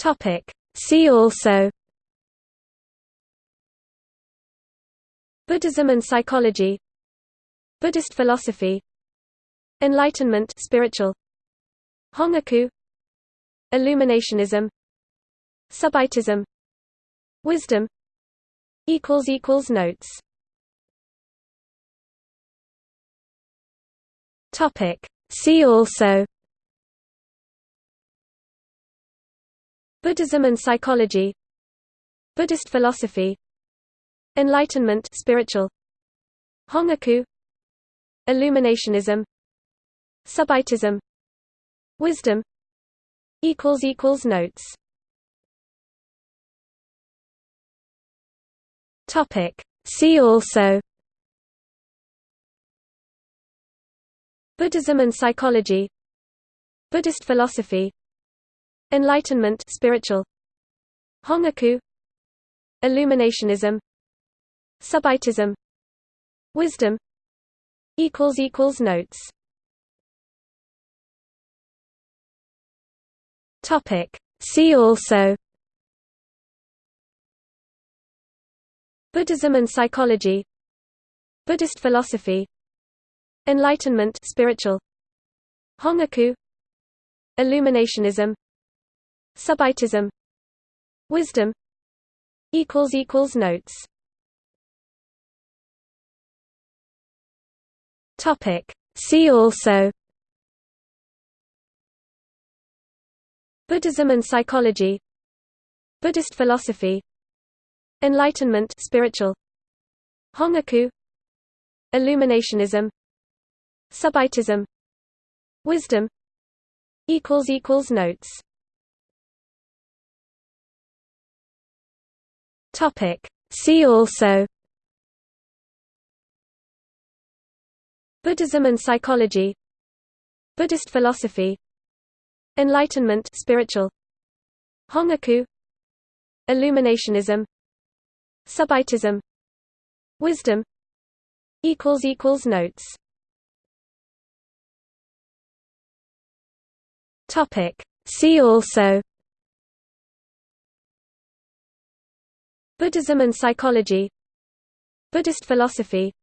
Topic. See also Buddhism and psychology Buddhist philosophy Enlightenment spiritual Hongaku Illuminationism Subitism Wisdom equals equals notes Topic See also Buddhism and psychology Buddhist philosophy Enlightenment spiritual Hongaku Illuminationism Subitism Wisdom equals equals notes. Topic. See also. Buddhism and psychology. Buddhist philosophy Enlightenment spiritual. Hongaku. Illuminationism. Subitism. Wisdom. Equals equals notes. Topic. See also. Buddhism and psychology. Buddhist philosophy. Enlightenment spiritual. Hongaku. Illuminationism Subitism Wisdom equals equals notes. Topic. See also. Buddhism and psychology. Buddhist philosophy. Enlightenment spiritual. Hongaku. Illuminationism. Subitism. Wisdom. Equals equals notes Topic. See also. Buddhism and psychology. Buddhist philosophy. Enlightenment spiritual. Hongaku. Illuminationism. Subitism Wisdom. Equals equals notes. Topic. See also Buddhism and psychology Buddhist philosophy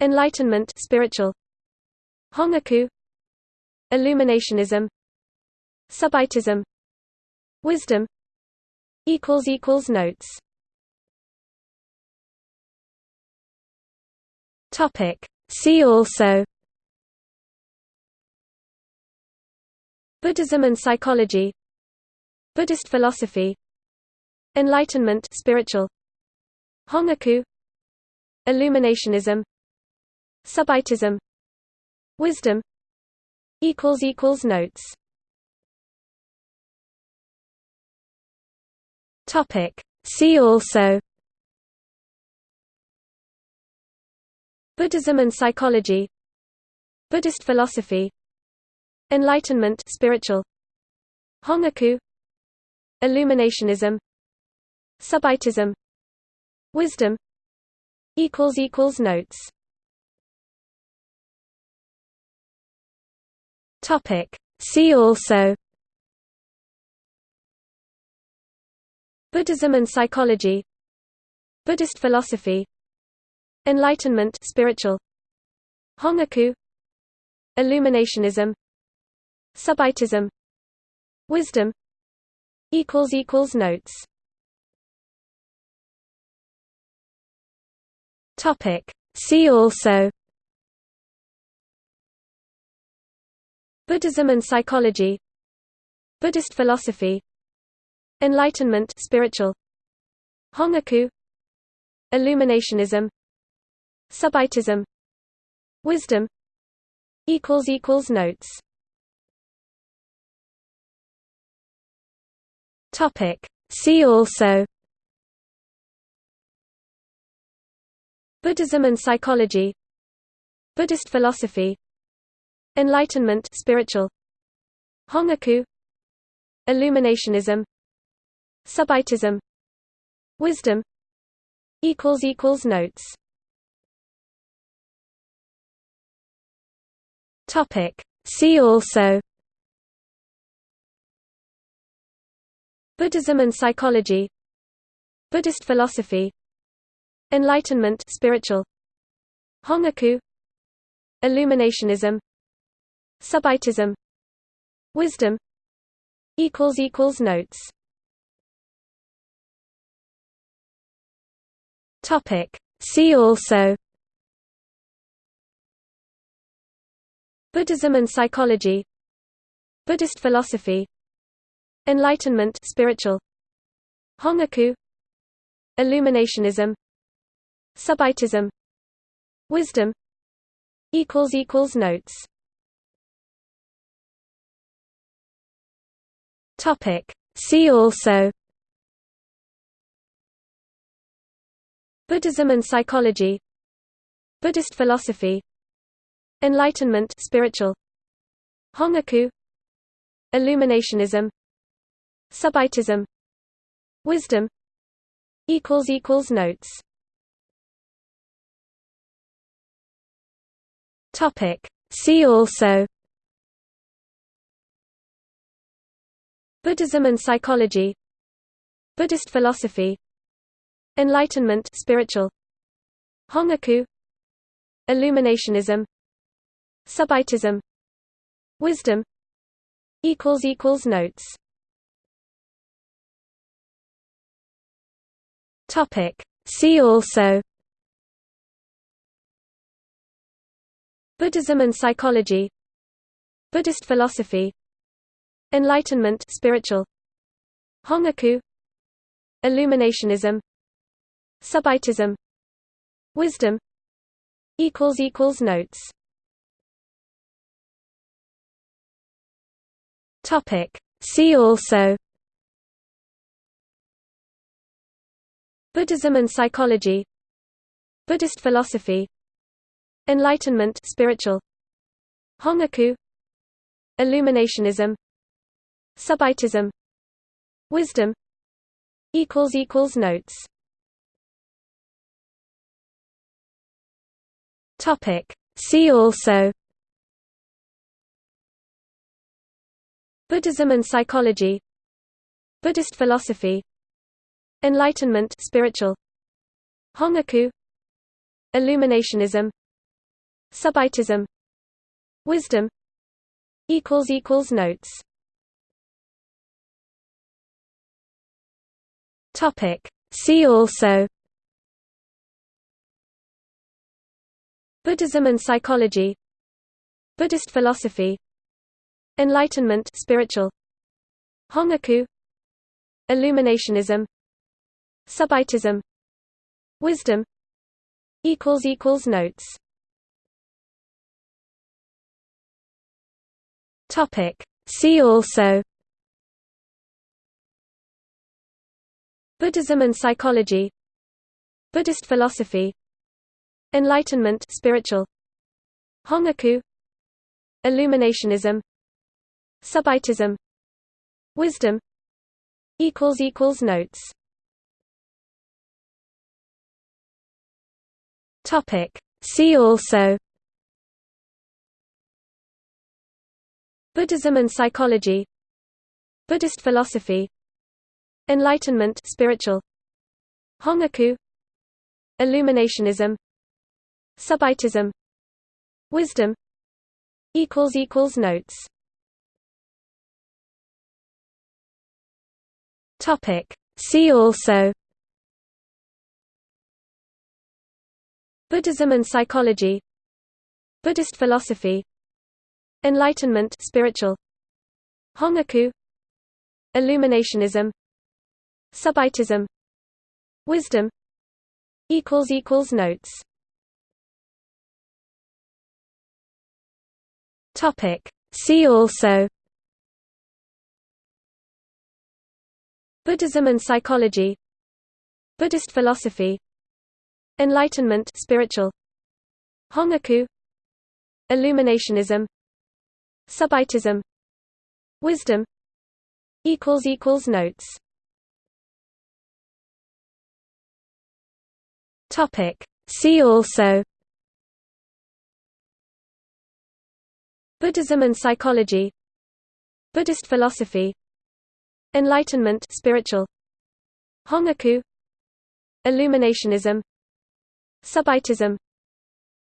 Enlightenment spiritual Hongaku Illuminationism Subitism Wisdom equals equals notes. Topic. See also Buddhism and psychology Buddhist philosophy Enlightenment spiritual Hongaku Illuminationism Subitism Wisdom equals equals notes. Topic. See also Buddhism and psychology Buddhist philosophy Enlightenment spiritual Hongaku Illuminationism Subitism. Wisdom. Equals equals notes. Topic. See also. Buddhism and psychology. Buddhist philosophy. Enlightenment spiritual. Hongaku. Illuminationism. Subitism. Wisdom. Equals equals notes Topic. See also Buddhism and psychology Buddhist philosophy Enlightenment spiritual Hongaku Illuminationism Subitism Wisdom equals equals notes. Topic. See also Buddhism and psychology Buddhist philosophy Enlightenment spiritual Hongaku Illuminationism Subitism Wisdom equals equals notes. Topic. See also. Buddhism and psychology. Buddhist philosophy Enlightenment spiritual. Hongaku. Illuminationism. Subitism. Wisdom. Equals equals notes. Topic. See also. Buddhism and psychology. Buddhist philosophy. Enlightenment spiritual. Hongaku. Illuminationism Subitism Wisdom equals equals notes. Topic. See also. Buddhism and psychology. Buddhist philosophy. Enlightenment spiritual. Hongaku. Illuminationism. Subitism. Wisdom equals equals notes Topic. See also Buddhism and psychology Buddhist philosophy Enlightenment spiritual Hongaku Illuminationism Subitism Wisdom equals equals notes. Topic. See also Buddhism and psychology Buddhist philosophy Enlightenment spiritual Hongaku Illuminationism Subitism Wisdom equals equals notes. Topic. See also. Buddhism and psychology. Buddhist philosophy Enlightenment spiritual. Hongaku. Illuminationism. Subitism. Wisdom. Equals equals notes. Topic. See also. Buddhism and psychology. Buddhist philosophy. Enlightenment spiritual. Hongaku. Illuminationism Subitism. Wisdom. Equals equals notes. Topic. See also. Buddhism and psychology. Buddhist philosophy. Enlightenment spiritual. Hongaku. Illuminationism. Subitism. Wisdom. Equals equals notes Topic. See also Buddhism and psychology Buddhist philosophy Enlightenment spiritual Hongaku Illuminationism Subitism Wisdom equals equals notes. Topic. See also Buddhism and psychology Buddhist philosophy Enlightenment spiritual Hongaku Illuminationism Subitism Wisdom equals equals notes. Topic. See also Buddhism and psychology Buddhist philosophy Enlightenment spiritual. Hongaku. Illuminationism. Subitism. Wisdom. Equals equals notes. Topic. See also. Buddhism and psychology. Buddhist philosophy. Enlightenment spiritual. Hongaku. Illuminationism Subitism Wisdom equals equals notes. Topic. See also. Buddhism and psychology. Buddhist philosophy. Enlightenment spiritual. Hongaku. Illuminationism. Subitism.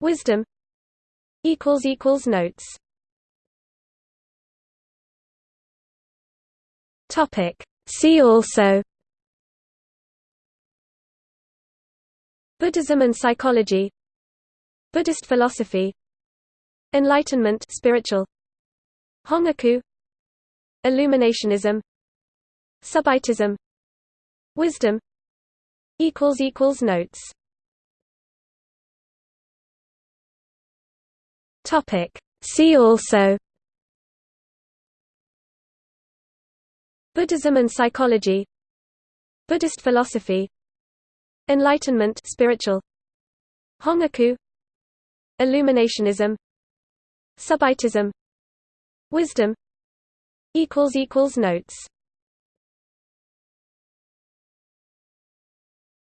Wisdom equals equals notes Topic. See also Buddhism and psychology Buddhist philosophy Enlightenment spiritual Hongaku Illuminationism Subitism Wisdom equals equals notes Topic. See also Buddhism and psychology Buddhist philosophy Enlightenment spiritual Hongaku Illuminationism Subitism Wisdom equals equals notes.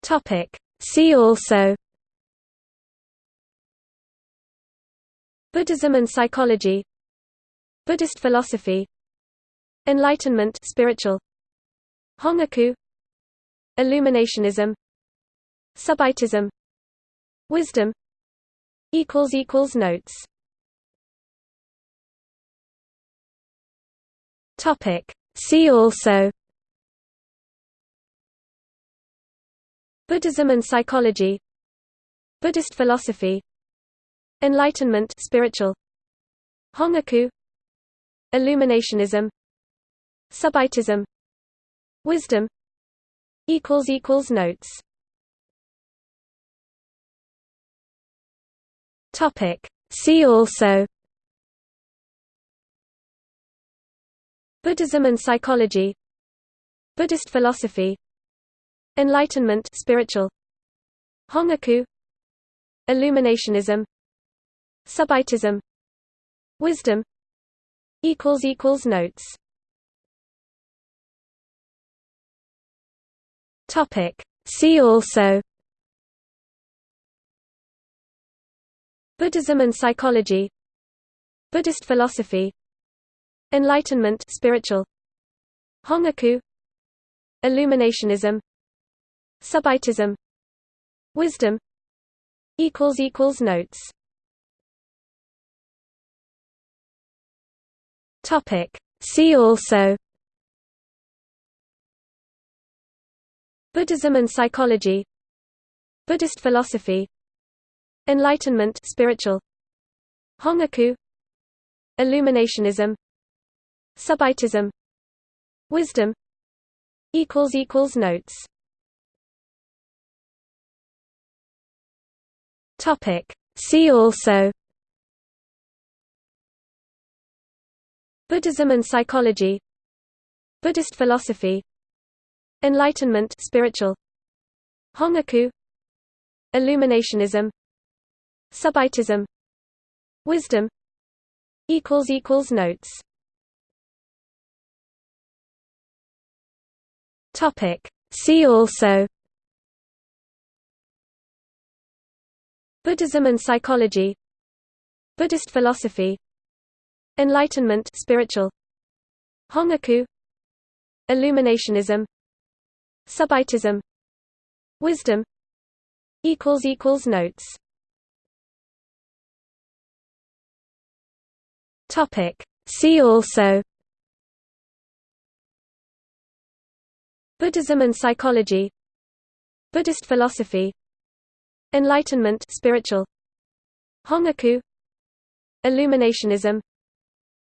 Topic. See also. Buddhism and psychology. Buddhist philosophy Enlightenment spiritual. Hongaku. Illuminationism. Subitism. Wisdom. Equals equals notes. Topic. See also. Buddhism and psychology. Buddhist philosophy. Enlightenment spiritual. Hongaku. Illuminationism Subitism Wisdom equals equals notes. Topic. See also. Buddhism and psychology. Buddhist philosophy. Enlightenment spiritual. Hongaku. Illuminationism. Subitism. Wisdom. Equals equals notes Topic. See also Buddhism and psychology Buddhist philosophy Enlightenment spiritual Hongaku Illuminationism Subitism Wisdom equals equals notes. Topic. See also Buddhism and psychology Buddhist philosophy Enlightenment spiritual Hongaku Illuminationism Subitism Wisdom equals equals notes. Topic. See also Buddhism and psychology Buddhist philosophy Enlightenment spiritual Hongaku Illuminationism Subitism Wisdom equals equals notes. Topic. See also Buddhism and psychology Buddhist philosophy Enlightenment spiritual Hongaku Illuminationism Subitism. Wisdom. Equals equals notes. Topic. See also. Buddhism and psychology. Buddhist philosophy. Enlightenment spiritual. Hongaku. Illuminationism.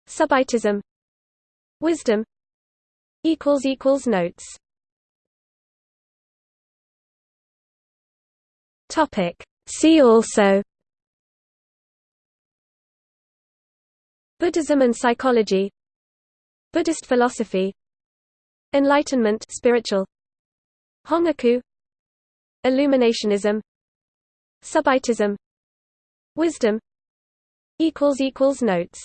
Subitism. Wisdom. Equals equals notes Topic. See also Buddhism and psychology Buddhist philosophy Enlightenment spiritual Hongaku Illuminationism Subitism Wisdom equals equals notes.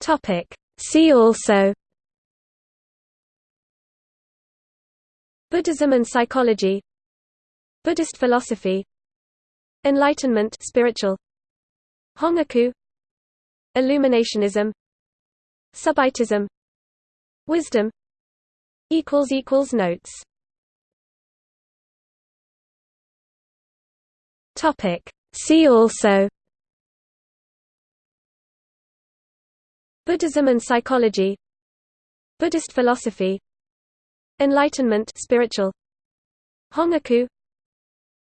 Topic. See also Buddhism and psychology Buddhist philosophy Enlightenment spiritual Hongaku Illuminationism Subitism Wisdom equals equals notes. Topic. See also. Buddhism and psychology. Buddhist philosophy Enlightenment spiritual. Hongaku.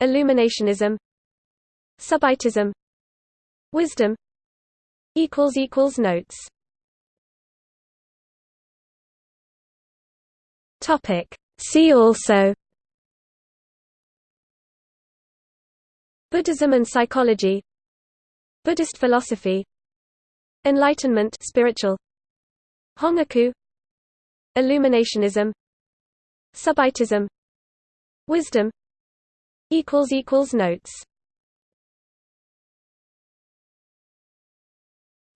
Illuminationism. Subitism. Wisdom. Equals equals notes. Topic. See also. Buddhism and psychology. Buddhist philosophy. Enlightenment spiritual. Hongaku. Illuminationism Subitism Wisdom equals equals notes.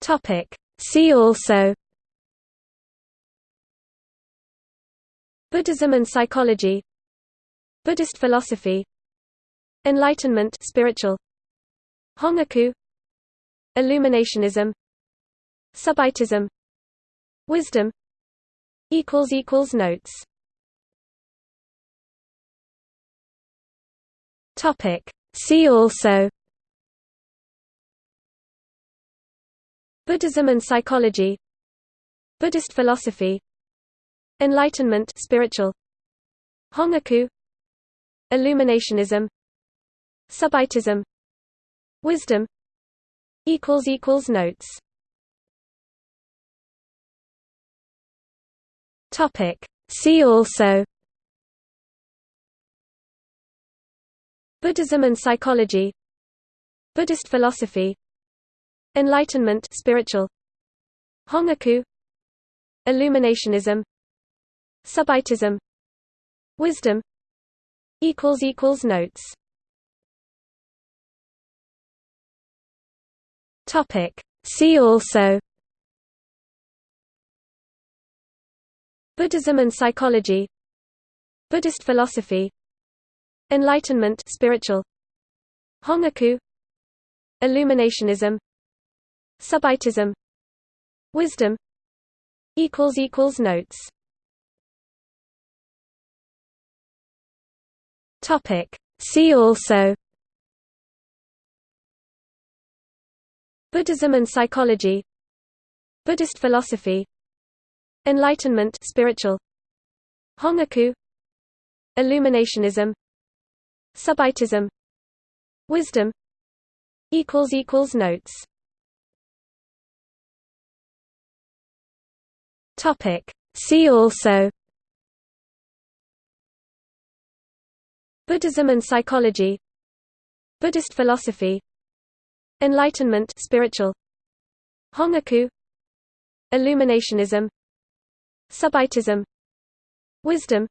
Topic. See also. Buddhism and psychology. Buddhist philosophy. Enlightenment spiritual. Hongaku. Illuminationism. Subitism. Wisdom equals equals notes Topic. See also Buddhism and psychology Buddhist philosophy Enlightenment spiritual Hongaku Illuminationism Subitism Wisdom equals equals notes. Topic. See also Buddhism and psychology Buddhist philosophy Enlightenment spiritual Hongaku Illuminationism Subitism Wisdom equals equals notes. Topic. See also. Buddhism and psychology. Buddhist philosophy Enlightenment spiritual. Hongaku. Illuminationism. Subitism. Wisdom. Equals equals notes. Topic. See also. Buddhism and psychology. Buddhist philosophy. Enlightenment spiritual. Hongaku. Illuminationism Subitism. Wisdom. Equals equals notes. Topic. See also. Buddhism and psychology. Buddhist philosophy. Enlightenment spiritual. Hongaku. Illuminationism. Subitism. Wisdom.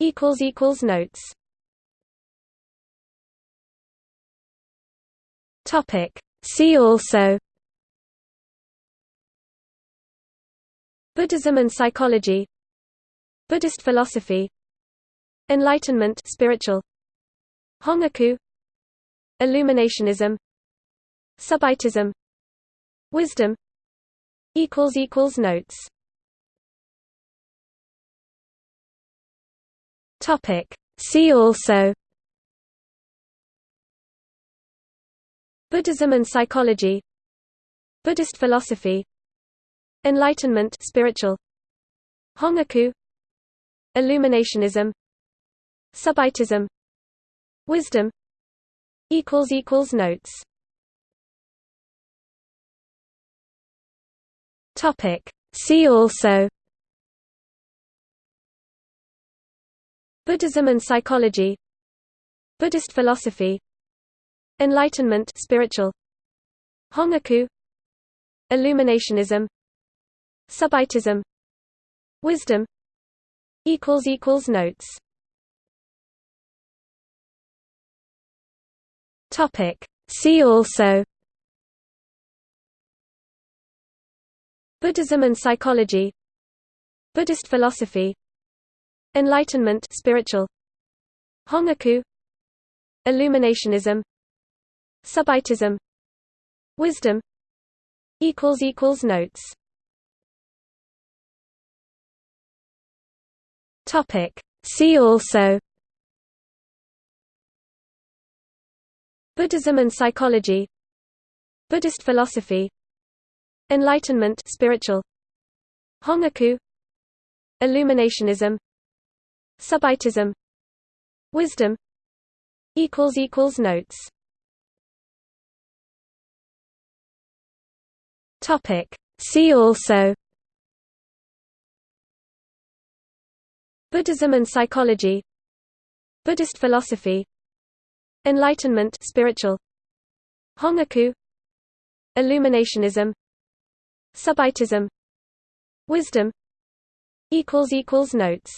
Equals equals notes Topic. See also Buddhism and psychology Buddhist philosophy Enlightenment spiritual Hongaku Illuminationism Subitism Wisdom equals equals notes. Topic. See also Buddhism and psychology Buddhist philosophy Enlightenment spiritual Hongaku Illuminationism Subitism Wisdom equals equals notes. Topic. See also Buddhism and psychology Buddhist philosophy Enlightenment spiritual. Hongaku. Illuminationism. Subitism. Wisdom. Equals equals notes. Topic. See also. Buddhism and psychology. Buddhist philosophy. Enlightenment spiritual. Hongaku. Illuminationism Subitism Wisdom equals equals notes. Topic. See also. Buddhism and psychology. Buddhist philosophy. Enlightenment spiritual. Hongaku. Illuminationism. Subitism. Wisdom equals equals notes. Topic. See also Buddhism and psychology Buddhist philosophy Enlightenment spiritual Hongaku Illuminationism Subitism Wisdom notes